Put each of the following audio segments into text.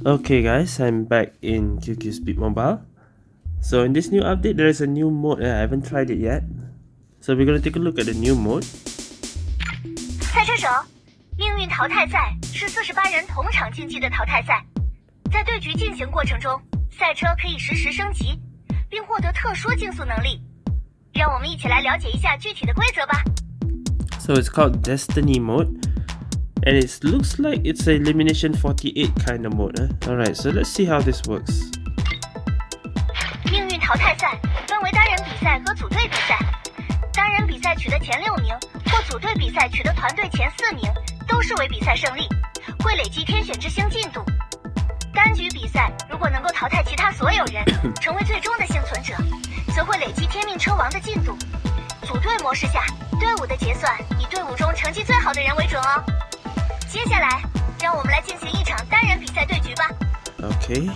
Okay guys, I'm back in QQ Speed Mobile. So in this new update, there is a new mode. I haven't tried it yet. So we're gonna take a look at the new mode. 赛车手，命运淘汰赛是四十八人同场竞技的淘汰赛，在对局进行过程中，赛车可以实时升级，并获得特殊竞速能力。让我们一起来了解一下具体的规则吧。So it's called Destiny mode. And it looks like it's a Elimination 48 kind of mode. Huh? Alright, so let's see how this works. 命运淘汰赛分为单人比赛和组队比赛，单人比赛取得前六名，或组队比赛取得团队前四名，都视为比赛胜利，会累积天选之星进度。单局比赛如果能够淘汰其他所有人，成为最终的幸存者，则会累积天命车王的进度。组队模式下，队伍的结算以队伍中成绩最好的人为准哦。接下来，让我们来进行一场单人比赛对局吧。Okay.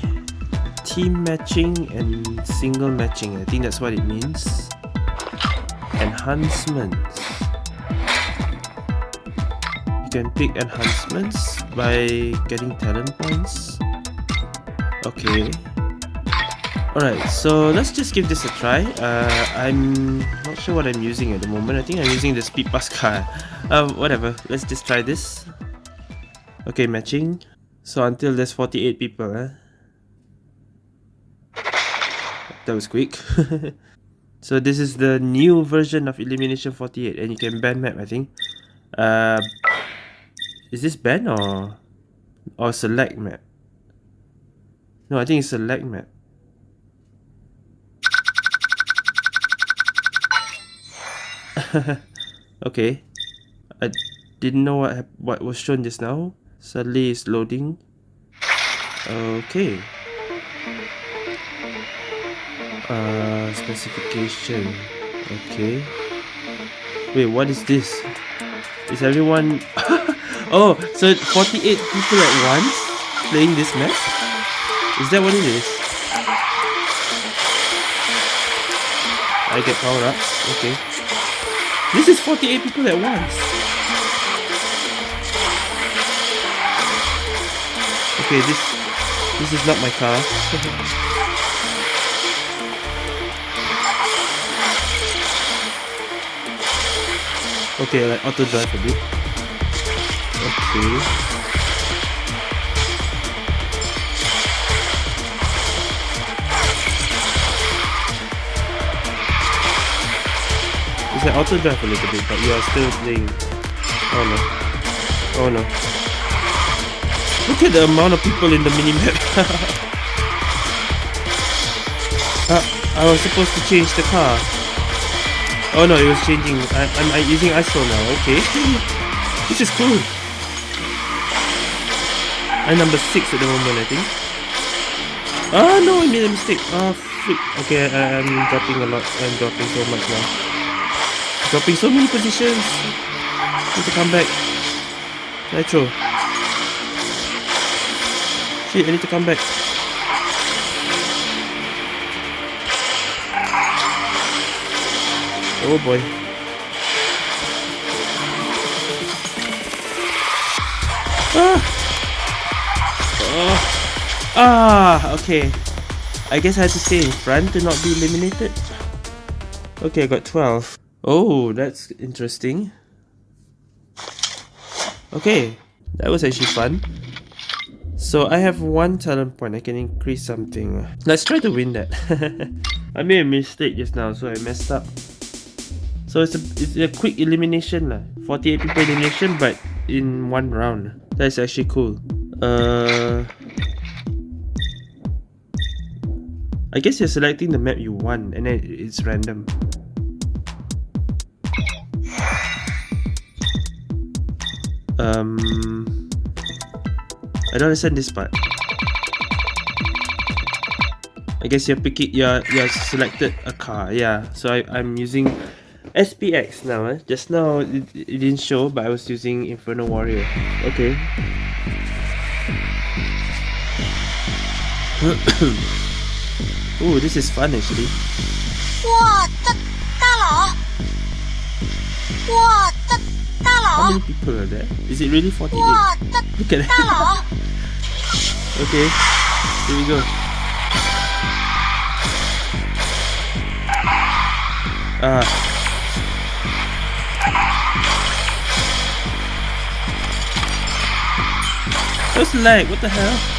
Team matching and single matching. I think that's what it means. Enhancements. You can pick enhancements by getting talent points. Okay. Alright, so let's just give this a try. Uh, I'm not sure what I'm using at the moment. I think I'm using the Speed Pass car. Uh, whatever. Let's just try this. Okay, matching. So until there's 48 people, huh? That was quick. so this is the new version of Elimination 48 and you can ban map, I think. Uh, is this ban or or select map? No, I think it's select map. okay. I didn't know what what was shown just now. Suddenly it's loading. Okay. Uh, specification. Okay. Wait, what is this? Is everyone... oh, so 48 people at once playing this map? Is that what it is? I get power-ups. Okay. This is 48 people at once. Okay, this this is not my car. okay, like auto drive a bit. Okay. Like auto drive a little bit, but you are still playing. Oh no. Oh no. Look at the amount of people in the minimap. uh, I was supposed to change the car. Oh no, it was changing. I, I'm, I'm using ISO now. Okay. this is cool. I'm number 6 at the moment, I think. Oh no, I made a mistake. Oh, freak. Okay, I, I'm dropping a lot. I'm dropping so much now. Dropping so many positions. Need to come back. Nitro. Shit, I need to come back. Oh boy. Ah! Oh. Ah, okay. I guess I had to stay in front to not be eliminated. Okay, I got 12. Oh, that's interesting. Okay, that was actually fun. So I have one talent point, I can increase something. Let's try to win that. I made a mistake just now, so I messed up. So it's a, it's a quick elimination lah. 48 people elimination, but in one round. That's actually cool. Uh, I guess you're selecting the map you want, and then it's random. Um, I don't understand this part. I guess you're picking, you're, you're selected a car, yeah. So I, I'm using SPX now, eh? Just now it, it didn't show, but I was using Inferno Warrior. Okay. oh, this is fun actually. how many people are there? Is it really 48? Look at that. okay, here we go. Ah. What's lag? What the hell?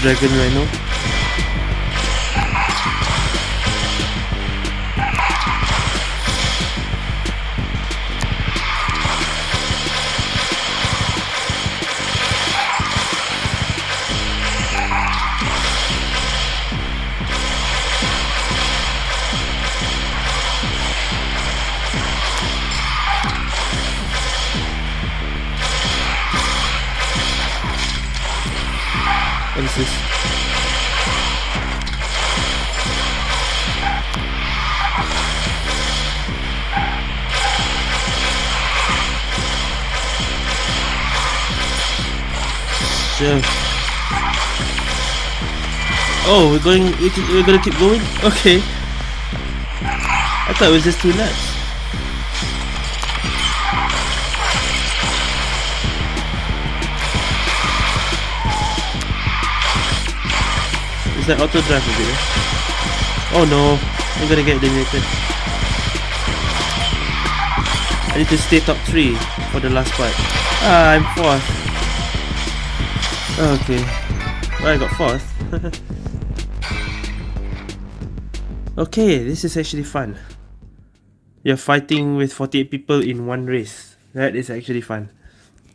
Dragon Rhino. This? Oh, we're going. We're gonna keep going. Okay. I thought it was just two laps. Is that auto drive over here? Oh no, I'm gonna get eliminated. I need to stay top 3 for the last part. Ah, I'm 4th. Okay. Well, I got 4th. okay, this is actually fun. You're fighting with 48 people in one race. That is actually fun.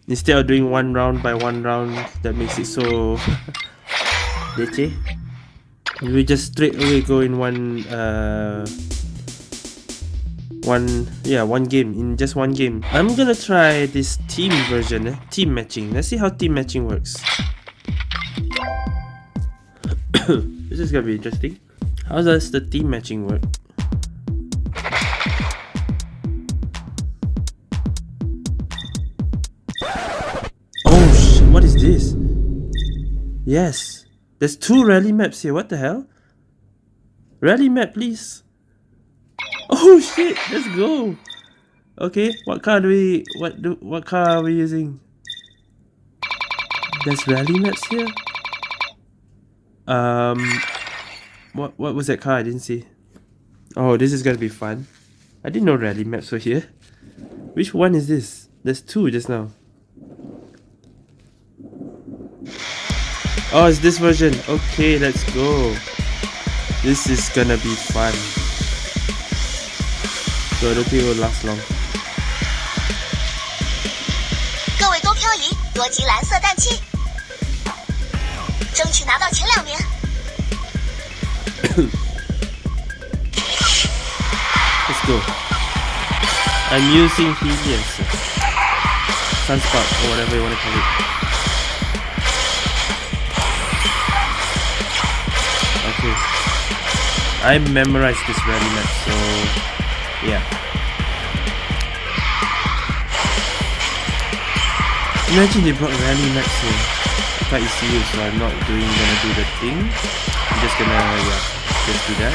Instead of doing one round by one round, that makes it so... Leche. We just straight away go in one uh one yeah one game in just one game. I'm gonna try this team version eh? team matching. Let's see how team matching works. This is gonna be interesting. How does the team matching work? Oh sh- what is this? Yes there's two rally maps here what the hell rally map please Oh shit, let's go. Okay, what car do we what do what car are we using? There's rally maps here. Um what what was that car I didn't see? Oh, this is gonna be fun. I didn't know rally maps were here. Which one is this? There's two just now. Oh, it's this version. Okay, let's go. This is gonna be fun. So I don't think it will last long. 各位多漂移，多集蓝色氮气，争取拿到前两名。 Let's go. I'm using Helios. Sunspot or whatever you want to call it. I memorized this rally map, so yeah. Imagine they brought rally maps here. I thought it, so I'm not doing gonna do the thing. I'm just gonna yeah, just do that.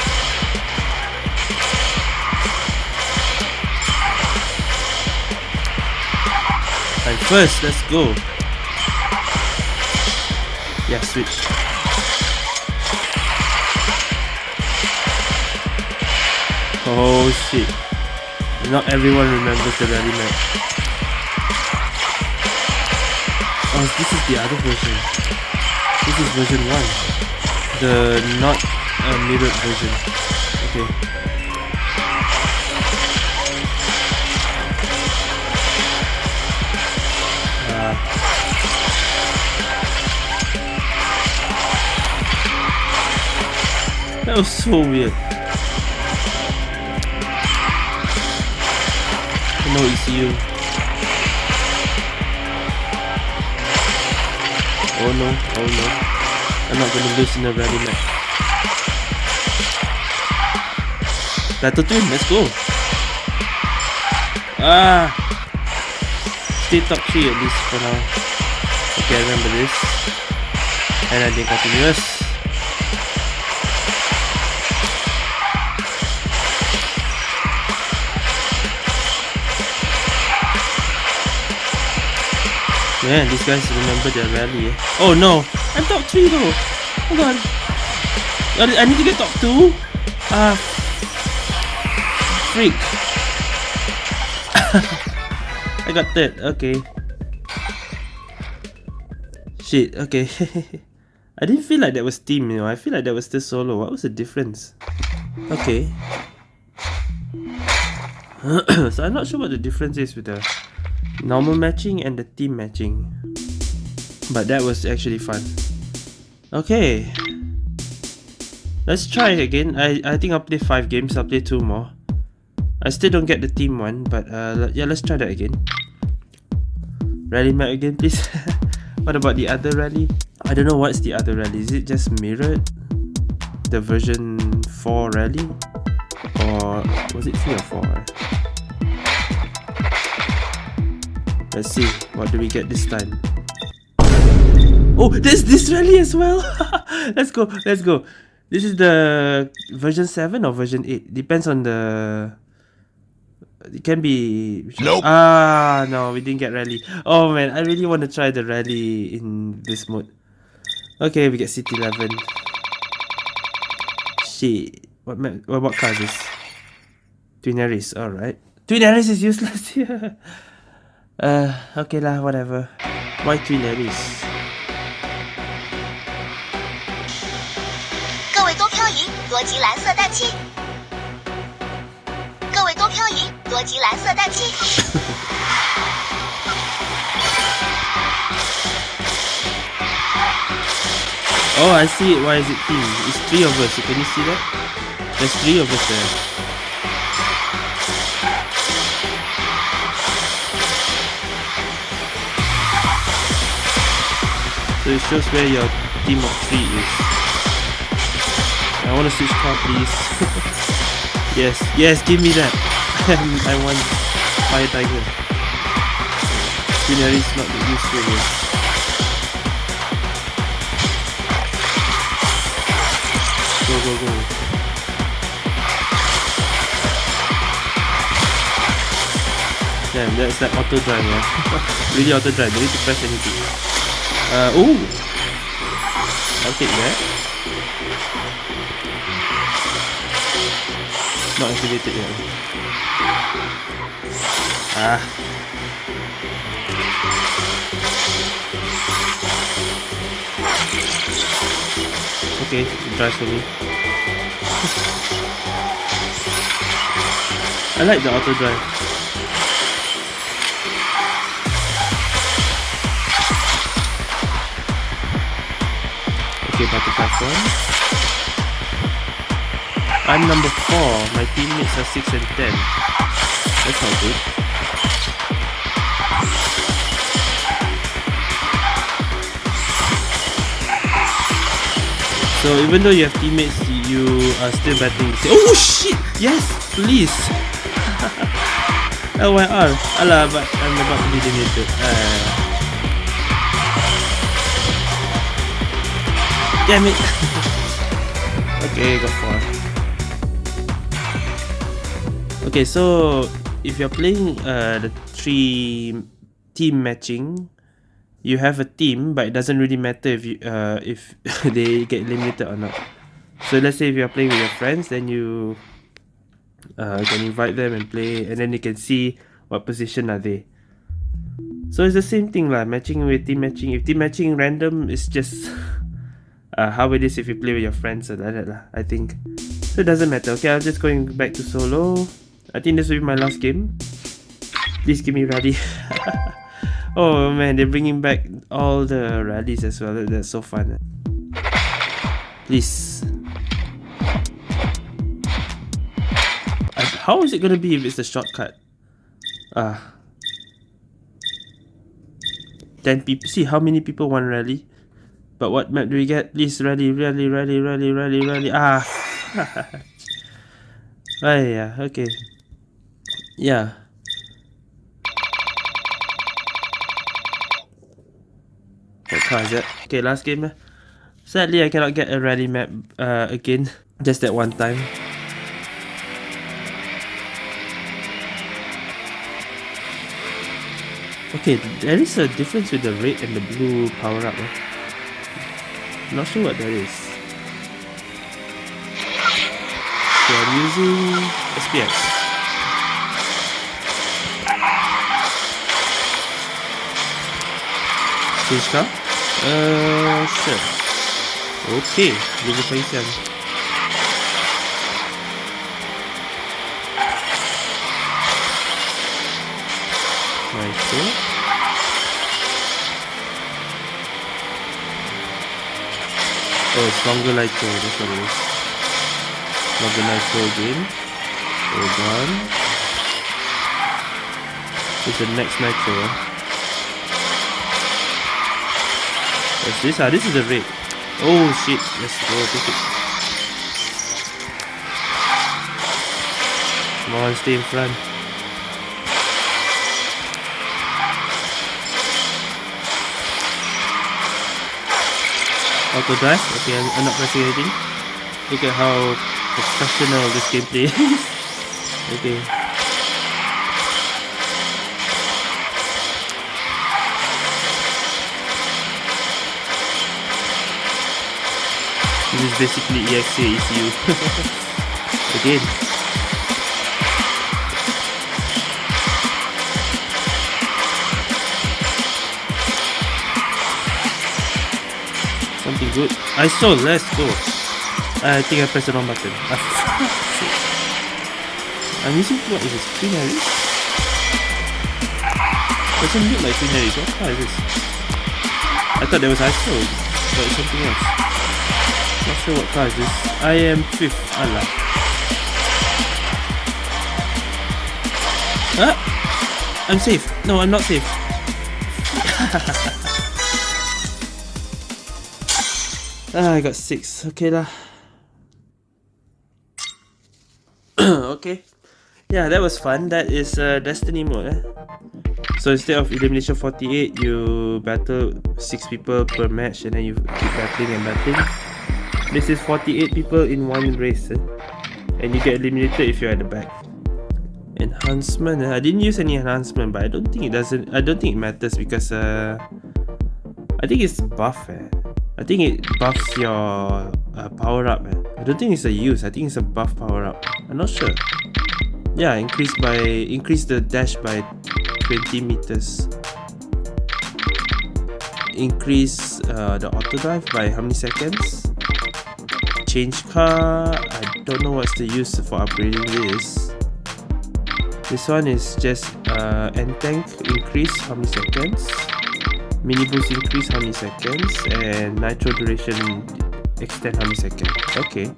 And first, let's go. Yeah, switch. Oh shit. Not everyone remembers the rally map. Oh, this is the other version. This is version 1. The not uh, mirrored version. Okay. Uh, that was so weird. No ECU. Oh no, oh no. I'm not gonna lose in a rally match. Battle Twin, let's go. Ah! Stay top 3 at least for now. Okay, I remember this. And I did continuous. Man, these guys remember their rally. Oh no! I'm top 3 though! Hold on. I need to get top 2? Ah. Freak. I got that. Okay. Shit, okay. I didn't feel like that was team, you know. I feel like that was still solo. What was the difference? Okay. so I'm not sure what the difference is with the normal matching and the team matching. But that was actually fun. Okay. Let's try again. I, I think I'll play 5 games, I'll play 2 more. I still don't get the team one, but uh, yeah, let's try that again. Rally map again, please. what about the other rally? I don't know what's the other rally. Is it just mirrored? The version 4 rally? Or was it 3 or 4? Let's see, what do we get this time? Oh, there's this rally as well! let's go, let's go. This is the version 7 or version 8? Depends on the... It can be... Nope. Ah, no, we didn't get rally. Oh man, I really want to try the rally in this mode. Okay, we get City 11. Shit. What, what, what car is this? Twin Aries, alright. Twin Aries is useless here. Uh, okay lah, whatever. Why three ladies? 各位多漂移，多击蓝色氮气。各位多漂移，多击蓝色氮气。oh, I see it. Why is it team? It's three of us. Can you see that? There's three of us there. So it shows where your team of three is. I want to switch car please. yes, yes, give me that. I want Fire Tiger. Scenery is not useful here. Go, go, go. Damn, that's like auto drive, yeah. really auto drive, don't need to press anything. Uh, ooh! I'll take that. Not activated yet. Ah. Okay, it drives for me. I like the auto drive. Okay, about the platform. I'm number 4. My teammates are 6 and 10. That's not good. So even though you have teammates, you are still batting. Oh shit! Yes, please. LYR. Alah, but I'm about to be eliminated. Uh, Damn it! okay, got four. Okay, so if you're playing uh, the three team matching, you have a team, but it doesn't really matter if you uh, if they get eliminated or not. So let's say if you're playing with your friends, then you uh, can invite them and play, and then you can see what position are they. So it's the same thing lah, matching with team matching. If team matching random, it's just uh, how it is if you play with your friends or like that lah, I think. So it doesn't matter. Okay, I'm just going back to solo. I think this will be my last game. Please give me rally. oh man, they're bringing back all the rallies as well. That's so fun. Please. How is it gonna be if it's a shortcut? Ah. 10 people. See how many people want rally? But what map do we get? Please ready, ready, ready, ready, ready, ready. Ah. oh yeah, okay. Yeah. What car is it? Okay, last game. Eh? Sadly, I cannot get a rally map uh, again. Just that one time. Okay, there is a difference with the red and the blue power-up. Eh? Not sure what that is. So I'm using SPX. Change car? Uh, sure. Okay, level 27. Nitro. Oh, it's longer nitro, that's what it is. Longer nitro again. Hold on. This is the next nitro. What's this? Ah, this is the red. Oh shit, let's go take it. Come on, stay in front. Auto drive, okay, I'm, not pressing anything. Look at how professional this gameplay is. okay. This is basically EXA ECU. Again. Something good. I saw, let's go. I think I pressed the wrong button. I'm using what is this? Queen? Doesn't look like Queen. What car is this? I thought there was ISO, but it's something else. Not sure what car is this. I am fifth. Allah. Ah! I'm safe. No, I'm not safe. ah, I got six. Okay lah. okay. Yeah, that was fun. That is uh, Destiny mode. Eh? So instead of elimination 48, you battle 6 people per match and then you keep battling and battling. This is 48 people in one race eh? And you get eliminated if you're at the back Enhancement, eh? I didn't use any enhancement but I don't think it doesn't I don't think it matters because uh, I think it's buff eh? I think it buffs your uh, power up eh? I don't think it's a use, I think it's a buff power up. I'm not sure. Yeah, increase by increase the dash by 20 meters. Increase uh, the auto drive by how many seconds? Change car. I don't know what's the use for upgrading this. This one is just uh, end tank. Increase how many seconds mini boost increase how many seconds and nitro duration extend how many seconds okay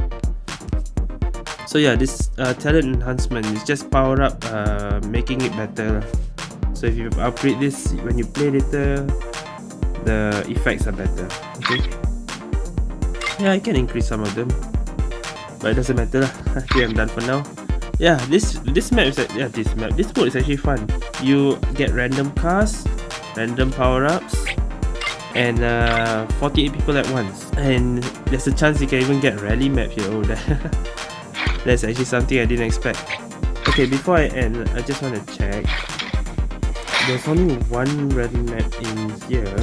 so yeah this uh, talent enhancement is just power up uh, making it better so if you upgrade this when you play later the effects are better okay yeah, I can increase some of them. But it doesn't matter lah. Okay, I'm done for now. Yeah, this this map is yeah this map this mode is actually fun. You get random cars, random power ups, and uh, 48 people at once. And there's a chance you can even get rally map here. Oh, that that's actually something I didn't expect. Okay, before I end, I just want to check. There's only one rally map in here.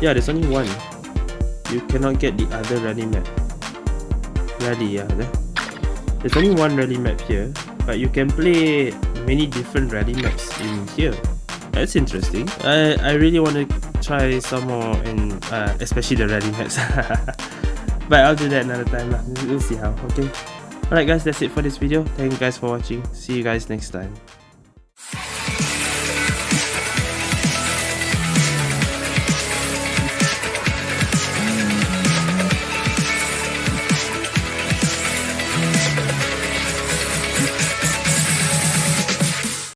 Yeah, there's only one you cannot get the other rally map rally yeah there's only one rally map here but you can play many different rally maps in here that's interesting. I i really want to try some more and uh, especially the rally maps but i'll do that another time we'll see how okay? Alright guys that's it for this video. Thank you guys for watching. See you guys next time